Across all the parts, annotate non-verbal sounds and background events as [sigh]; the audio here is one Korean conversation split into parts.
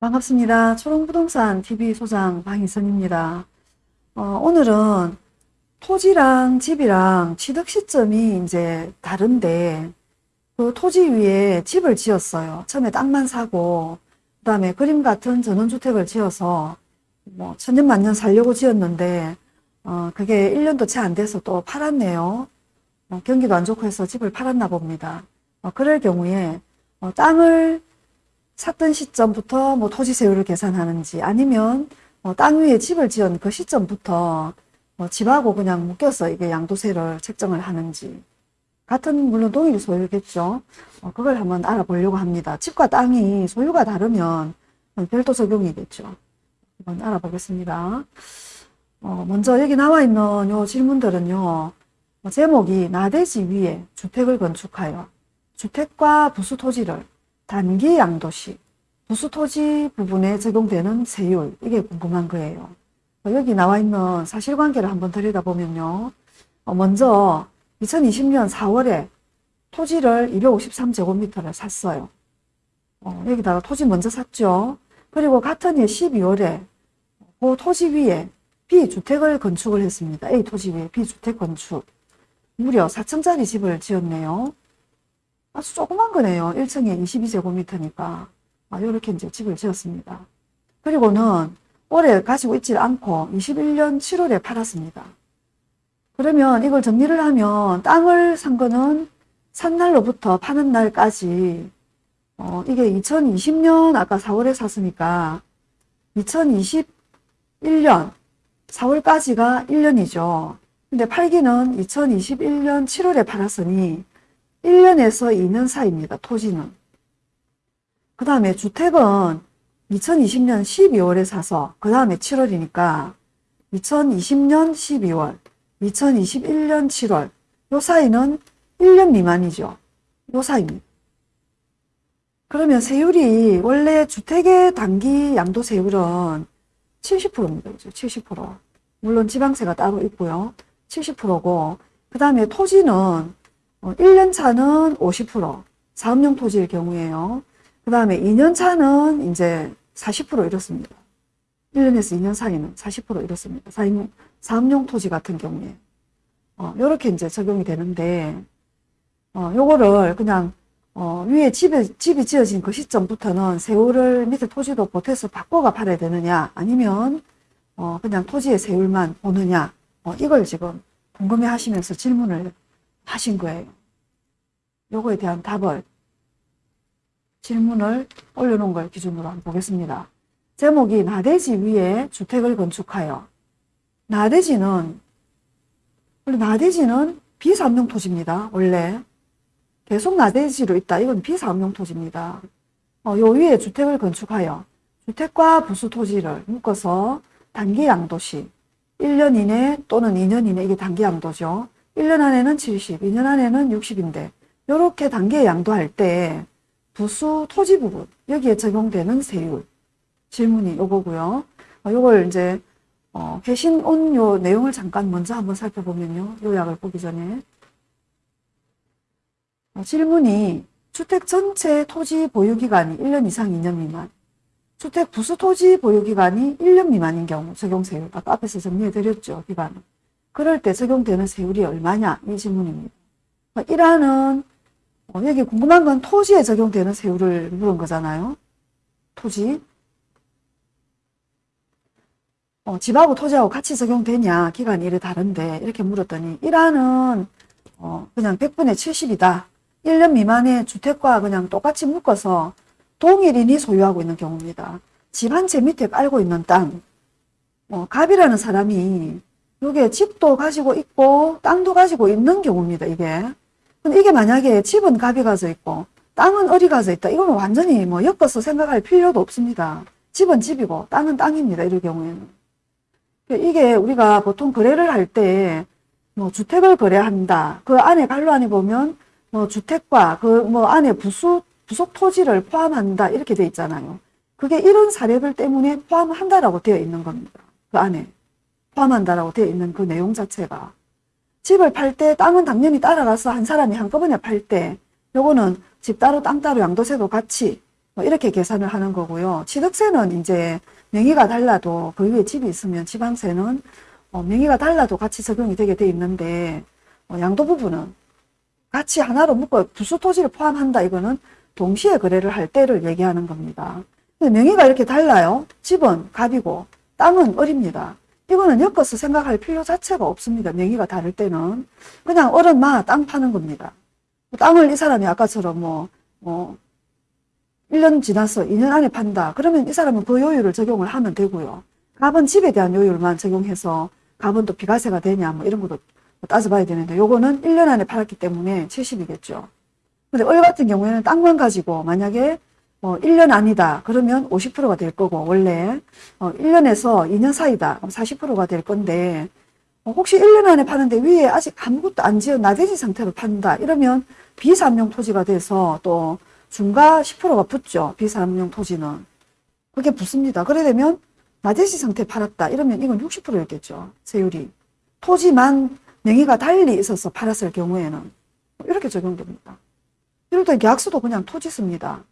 반갑습니다. 초롱부동산 TV 소장 방희선입니다. 어, 오늘은 토지랑 집이랑 취득 시점이 이제 다른데 그 토지 위에 집을 지었어요. 처음에 땅만 사고 그 다음에 그림 같은 전원주택을 지어서 뭐 천년만년 살려고 지었는데 어, 그게 1년도 채 안 돼서 또 팔았네요. 어, 경기도 안 좋고 해서 집을 팔았나 봅니다. 어, 그럴 경우에 어, 땅을 샀던 시점부터 뭐 토지 세율을 계산하는지 아니면 뭐 땅 위에 집을 지은 그 시점부터 뭐 집하고 그냥 묶여서 이게 양도세를 책정을 하는지 같은 물론 동일 소유겠죠. 어, 그걸 한번 알아보려고 합니다. 집과 땅이 소유가 다르면 별도 적용이겠죠. 한번 알아보겠습니다. 어, 먼저 여기 나와 있는 요 질문들은요. 뭐 제목이 나대지 위에 주택을 건축하여 주택과 부수 토지를 단기 양도시 부수 토지 부분에 적용되는 세율 이게 궁금한 거예요. 어, 여기 나와 있는 사실관계를 한번 들여다보면요. 어, 먼저 2020년 4월에 토지를 253제곱미터를 샀어요. 어, 여기다가 토지 먼저 샀죠. 그리고 같은 해 12월에 그 토지 위에 B주택을 건축을 했습니다. A 토지 위에 B주택 건축. 무려 4층짜리 집을 지었네요. 아주 조그만 거네요. 1층에 22제곱미터니까. 아, 이렇게 이제 집을 지었습니다. 그리고는 올해 가지고 있지 않고 21년 7월에 팔았습니다. 그러면 이걸 정리를 하면 땅을 산 거는 산 날로부터 파는 날까지 어, 이게 2020년 아까 4월에 샀으니까 2021년 4월까지가 1년이죠. 근데 팔기는 2021년 7월에 팔았으니 1년에서 2년 사이입니다. 토지는. 그 다음에 주택은 2020년 12월에 사서 그 다음에 7월이니까 2020년 12월, 2021년 7월 요 사이는 1년 미만이죠. 요 사이입니다. 그러면 세율이 원래 주택의 단기 양도 세율은 70%입니다. 그죠? 70%. 물론 지방세가 따로 있고요. 70%고 그 다음에 토지는 1년 어, 차는 50%, 사업용 토지일 경우에요. 그 다음에 2년 차는 이제 40% 이렇습니다. 1년에서 2년 사이는 40% 이렇습니다. 사업용, 사업용 토지 같은 경우에. 어, 요렇게 이제 적용이 되는데, 어, 요거를 그냥, 어, 위에 집에, 집이 지어진 그 시점부터는 세율을 밑에 토지도 보태서 바꿔가 팔아야 되느냐, 아니면, 어, 그냥 토지의 세율만 보느냐, 어, 이걸 지금 궁금해 하시면서 질문을 하신 거예요. 요거에 대한 답을 질문을 올려놓은 걸 기준으로 한번 보겠습니다. 제목이 나대지 위에 주택을 건축하여 나대지는 원래 나대지는 비사업용 토지입니다. 원래 계속 나대지로 있다. 이건 비사업용 토지입니다. 어, 요 위에 주택을 건축하여 주택과 부수 토지를 묶어서 단기 양도시 1년 이내 또는 2년 이내 이게 단기 양도죠. 1년 안에는 70, 2년 안에는 60인데 이렇게 단계에 양도할 때 부수 토지 부분 여기에 적용되는 세율 질문이 요거고요. 어, 요걸 이제 어, 회신 온 요 내용을 잠깐 먼저 한번 살펴보면요. 요약을 보기 전에 어, 질문이 주택 전체 토지 보유기간이 1년 이상 2년 미만 주택 부수 토지 보유기간이 1년 미만인 경우 적용세율 아까 앞에서 정리해 드렸죠. 기간은 그럴 때 적용되는 세율이 얼마냐 이 질문입니다. 1화는 어, 여기 궁금한 건 토지에 적용되는 세율을 물은 거잖아요. 토지. 어, 집하고 토지하고 같이 적용되냐 기간이 이래 다른데 이렇게 물었더니 1화는 어, 그냥 100분의 70이다. 1년 미만의 주택과 그냥 똑같이 묶어서 동일인이 소유하고 있는 경우입니다. 집 한 채 밑에 깔고 있는 땅. 어, 갑이라는 사람이 이게 집도 가지고 있고 땅도 가지고 있는 경우입니다. 이게. 근데 이게 만약에 집은 갑이 가져 있고 땅은 을이 가져 있다. 이거는 완전히 뭐 엮어서 생각할 필요도 없습니다. 집은 집이고 땅은 땅입니다. 이럴 경우에는. 그러니까 이게 우리가 보통 거래를 할 때 뭐 주택을 거래한다. 그 안에 관로안에 보면 뭐 주택과 그 뭐 안에 부수, 부속 토지를 포함한다. 이렇게 돼 있잖아요. 그게 이런 사례들 때문에 포함한다라고 되어 있는 겁니다. 그 안에. 포함한다라고 되어 있는 그 내용 자체가 집을 팔 때 땅은 당연히 따라가서 한 사람이 한꺼번에 팔 때 요거는 집 따로 땅 따로 양도세도 같이 뭐 이렇게 계산을 하는 거고요. 취득세는 이제 명의가 달라도 그 위에 집이 있으면 지방세는 어, 명의가 달라도 같이 적용이 되게 돼 있는데 어, 양도 부분은 같이 하나로 묶어 부수 토지를 포함한다 이거는 동시에 거래를 할 때를 얘기하는 겁니다. 명의가 이렇게 달라요. 집은 갑이고 땅은 을입니다. 이거는 엮어서 생각할 필요 자체가 없습니다. 명의가 다를 때는 그냥 을은 마땅 파는 겁니다. 땅을 이 사람이 아까처럼 뭐, 뭐 1년 지나서 2년 안에 판다. 그러면 이 사람은 그 요율을 적용을 하면 되고요. 갑은 집에 대한 요율만 적용해서 갑은 또 비과세가 되냐 뭐 이런 것도 따져봐야 되는데 요거는 1년 안에 팔았기 때문에 70이겠죠. 근데 을 같은 경우에는 땅만 가지고 만약에 어 1년 아니다. 그러면 50%가 될 거고 원래. 어 1년에서 2년 사이다. 그럼 40%가 될 건데 어 혹시 1년 안에 파는데 위에 아직 아무것도 안 지은 나대지 상태로 판다. 이러면 비삼용 토지가 돼서 또 중과 10%가 붙죠. 비삼용 토지는. 그게 붙습니다. 그래 되면 나대지 상태 팔았다. 이러면 이건 60%였겠죠. 세율이. 토지만 명의가 달리 있어서 팔았을 경우에는. 이렇게 적용됩니다. 이럴 때 계약서도 그냥 토지 씁니다.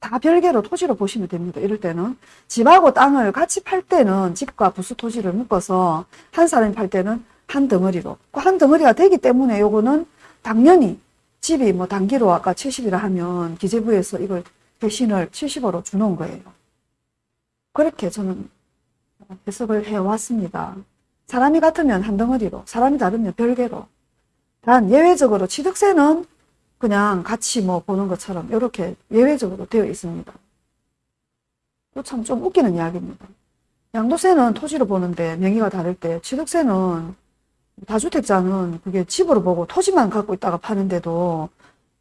다 별개로 토지로 보시면 됩니다. 이럴 때는 집하고 땅을 같이 팔 때는 집과 부수 토지를 묶어서 한 사람이 팔 때는 한 덩어리로 그한 덩어리가 되기 때문에 요거는 당연히 집이 뭐 단기로 아까 70이라 하면 기재부에서 이걸 대신을 70으로 주는 거예요. 그렇게 저는 해석을 해왔습니다. 사람이 같으면 한 덩어리로, 사람이 다르면 별개로. 단 예외적으로 취득세는 그냥 같이 뭐 보는 것처럼 이렇게 예외적으로 되어 있습니다. 참좀 웃기는 이야기입니다. 양도세는 토지로 보는데 명의가 다를 때 취득세는 다주택자는 그게 집으로 보고 토지만 갖고 있다가 파는데도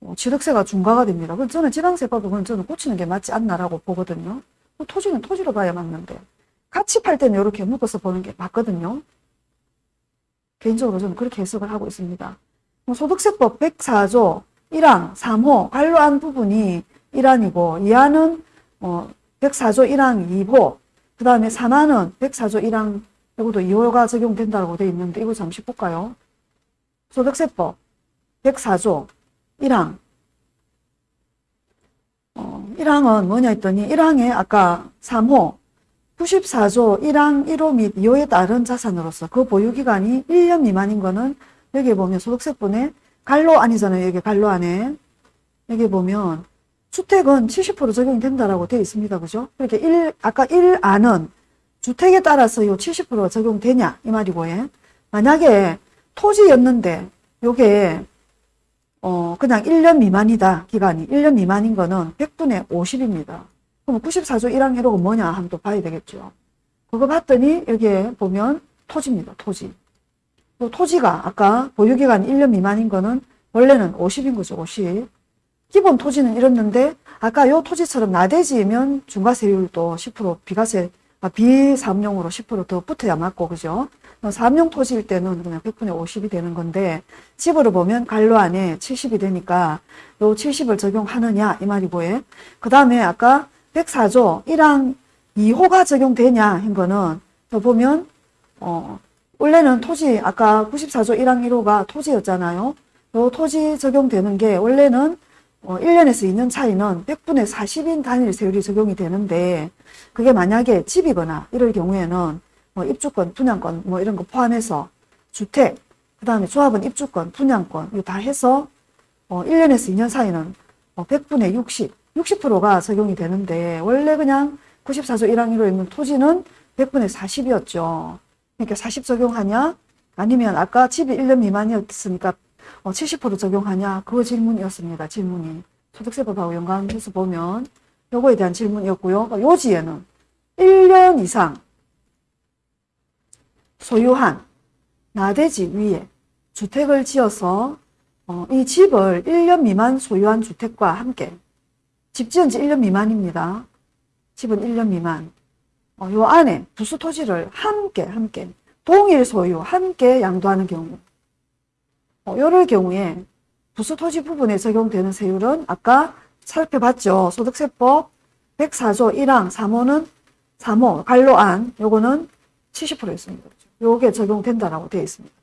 어, 취득세가 중과가 됩니다. 저는 지방세법을 그건 저는 고치는 게 맞지 않나라고 보거든요. 토지는 토지로 봐야 맞는데 같이 팔 때는 이렇게 묶어서 보는 게 맞거든요. 개인적으로 저는 그렇게 해석을 하고 있습니다. 뭐 소득세법 104조 1항 3호 관로한 부분이 1항이고 2항은 어 104조 1항 2호 그 다음에 3항은 104조 1항 이것도 2호가 적용된다고 되어 있는데 이거 잠시 볼까요? 소득세법 104조 1항 어, 1항은 뭐냐 했더니 1항에 아까 3호 94조 1항 1호 및 2호에 따른 자산으로서 그 보유기간이 1년 미만인 거는 여기 보면 소득세법에 갈로 아니잖아요. 여기 갈로 안에. 여기 보면 주택은 70% 적용이 된다라고 되어 있습니다. 그죠? 이렇게 1, 아까 1 안은 주택에 따라서 요 70%가 적용되냐 이 말이고 예. 만약에 토지였는데 요게 어 그냥 1년 미만이다 기간이 1년 미만인 거는 100분의 50입니다. 그럼 94조 1항 해로가 뭐냐 하면 또 봐야 되겠죠. 그거 봤더니 여기에 보면 토지입니다. 토지. 또 토지가 아까 보유기간 1년 미만인 거는 원래는 50인 거죠. 50. 기본 토지는 이렇는데 아까 요 토지처럼 나대지면 중과세율도 10% 비과세 아, 비사업용으로 10%더 붙어야 맞고 그죠? 사업용 토지일 때는 그냥 100분의 50이 되는 건데 집으로 보면 갈로 안에 70이 되니까 요 70을 적용하느냐 이 말이고요. 그 다음에 아까 104조 1항 2호가 적용되냐 한 거는 또 보면 어 원래는 토지 아까 94조 1항 1호가 토지였잖아요. 요 토지 적용되는 게 원래는 어 1년에서 2년 차이는 100분의 40인 단일 세율이 적용이 되는데 그게 만약에 집이거나 이럴 경우에는 뭐 입주권, 분양권 뭐 이런 거 포함해서 주택, 그 다음에 조합은 입주권, 분양권 이거 다 해서 어 1년에서 2년 사이는 어 100분의 60 60%가 적용이 되는데 원래 그냥 94조 1항 1호에 있는 토지는 100분의 40이었죠. 그러니까 40 적용하냐? 아니면 아까 집이 1년 미만이었으니까 70% 어, 적용하냐? 그 질문이었습니다. 질문이. 소득세법하고 연관해서 보면 요거에 대한 질문이었고요. 요지에는 1년 이상 소유한 나대지 위에 주택을 지어서 어, 이 집을 1년 미만 소유한 주택과 함께 집 지은 지 1년 미만입니다. 집은 1년 미만. 어, 요 안에 부수 토지를 함께, 함께, 동일 소유, 함께 양도하는 경우. 어, 요럴 경우에 부수 토지 부분에 적용되는 세율은 아까 살펴봤죠. 소득세법 104조 1항 3호는 3호, 관로안, 요거는 70%였습니다. 요게 적용된다라고 되어 있습니다.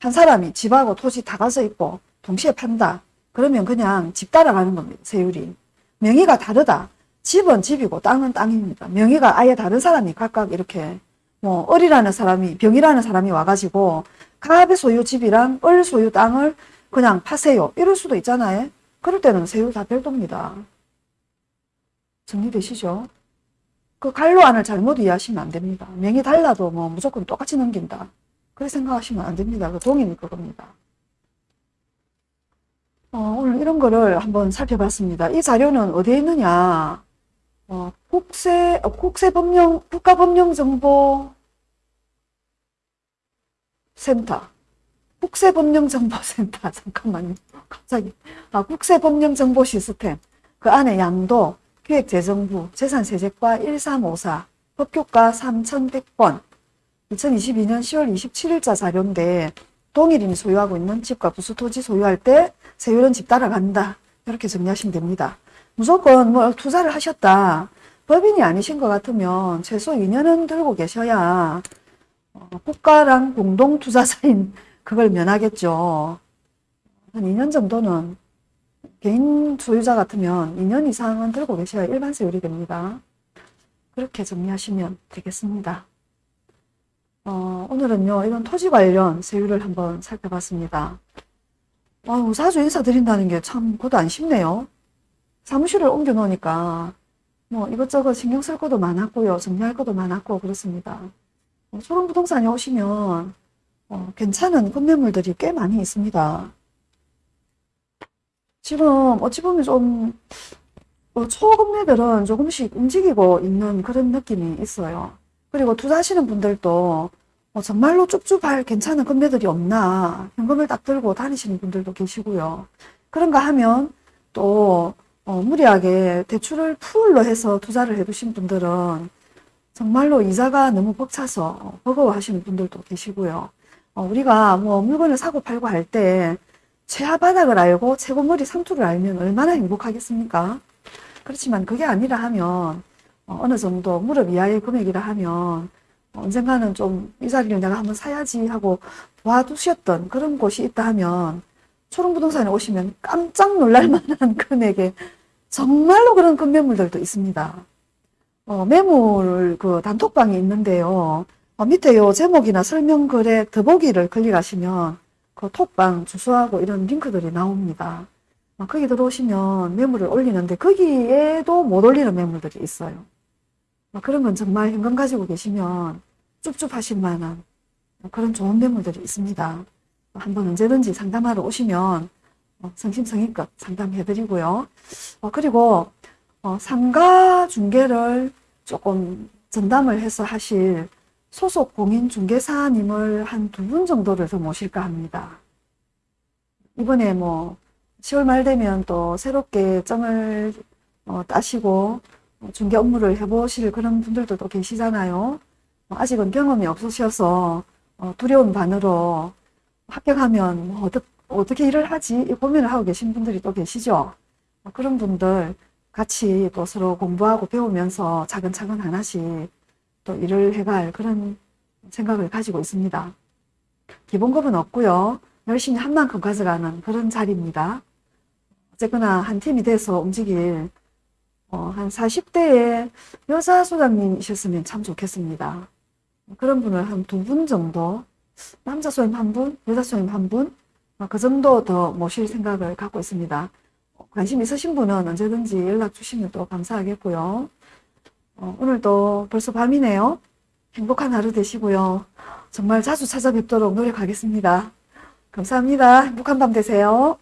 한 사람이 집하고 토지 다 가서 있고 동시에 판다. 그러면 그냥 집 따라가는 겁니다. 세율이. 명의가 다르다. 집은 집이고 땅은 땅입니다. 명의가 아예 다른 사람이 각각 이렇게 뭐 을이라는 사람이 병이라는 사람이 와가지고 갑의 소유 집이랑 을 소유 땅을 그냥 파세요. 이럴 수도 있잖아요. 그럴 때는 세율 다 별도입니다. 정리되시죠? 그 갈로안을 잘못 이해하시면 안 됩니다. 명이 달라도 뭐 무조건 똑같이 넘긴다. 그렇게 생각하시면 안 됩니다. 그 동의는 그겁니다. 어, 오늘 이런 거를 한번 살펴봤습니다. 이 자료는 어디에 있느냐? 어, 국세, 어, 국세법령, 국가법령정보 센터. 국세법령정보센터. [laughs] 잠깐만요. 갑자기. 아, 국세법령정보 시스템. 그 안에 양도, 기획재정부, 재산세제과 1354, 법교과 3100번, 2022년 10월 27일자 자료인데, 동일인이 소유하고 있는 집과 부수 토지 소유할 때 세율은 집 따라간다. 이렇게 정리하시면 됩니다. 무조건 뭐 투자를 하셨다. 법인이 아니신 것 같으면 최소 2년은 들고 계셔야 어, 국가랑 공동 투자자인 [laughs] 그걸 면하겠죠. 한 2년 정도는 개인 소유자 같으면 2년 이상은 들고 계셔야 일반 세율이 됩니다. 그렇게 정리하시면 되겠습니다. 어, 오늘은요, 이런 토지 관련 세율을 한번 살펴봤습니다. 아, 사주 인사 드린다는 게 참, 그것도 안 쉽네요. 사무실을 옮겨 놓으니까, 뭐, 이것저것 신경 쓸 것도 많았고요. 정리할 것도 많았고, 그렇습니다. 어, 소름부동산에 오시면, 어, 괜찮은 건매물들이 꽤 많이 있습니다. 지금, 어찌 보면 좀, 어, 초건매들은 조금씩 움직이고 있는 그런 느낌이 있어요. 그리고 투자하시는 분들도 어, 정말로 쭈쭈발 괜찮은 건매들이 없나 현금을 딱 들고 다니시는 분들도 계시고요. 그런가 하면 또 어, 무리하게 대출을 풀로 해서 투자를 해두신 분들은 정말로 이자가 너무 벅차서 버거워하시는 분들도 계시고요. 어, 우리가 뭐 물건을 사고 팔고 할 때 최하 바닥을 알고 최고머리 상투를 알면 얼마나 행복하겠습니까? 그렇지만 그게 아니라 하면 어, 어느 정도 무릎 이하의 금액이라 하면 언젠가는 좀 이 자리를 내가 한번 사야지 하고 도와두셨던 그런 곳이 있다 하면 초롱부동산에 오시면 깜짝 놀랄 만한 [laughs] 금액에 정말로 그런 건매물들도 있습니다. 어, 매물 그 단톡방이 있는데요. 어, 밑에 요 제목이나 설명글에 더보기를 클릭하시면 그 톡방 주소하고 이런 링크들이 나옵니다. 어, 거기 들어오시면 매물을 올리는데 거기에도 못 올리는 매물들이 있어요. 어, 그런 건 정말 현금 가지고 계시면 쭈쭈하실 만한 그런 좋은 매물들이 있습니다. 한번 언제든지 상담하러 오시면 어, 성심성의껏 상담해드리고요. 어, 그리고 어, 상가 중개를 조금 전담을 해서 하실 소속 공인 중개사님을 한 두 분 정도를 더 모실까 합니다. 이번에 뭐 10월 말 되면 또 새롭게 점을 어, 따시고 중개 업무를 해보실 그런 분들도 또 계시잖아요. 아직은 경험이 없으셔서 어, 두려운 반으로 합격하면 뭐 어떻게, 어떻게 일을 하지? 이 고민을 하고 계신 분들이 또 계시죠. 어, 그런 분들 같이 또 서로 공부하고 배우면서 차근차근 하나씩 또 일을 해갈 그런 생각을 가지고 있습니다. 기본급은 없고요. 열심히 한 만큼 가져가는 그런 자리입니다. 어쨌거나 한 팀이 돼서 움직일 어, 한 40대의 여자 소장님이셨으면 참 좋겠습니다. 그런 분을 한 두 분 정도, 남자 소임 한 분, 여자 소임 한 분, 어, 그 정도 더 모실 생각을 갖고 있습니다. 관심 있으신 분은 언제든지 연락 주시면 또 감사하겠고요. 어, 오늘도 벌써 밤이네요. 행복한 하루 되시고요. 정말 자주 찾아뵙도록 노력하겠습니다. 감사합니다. 행복한 밤 되세요.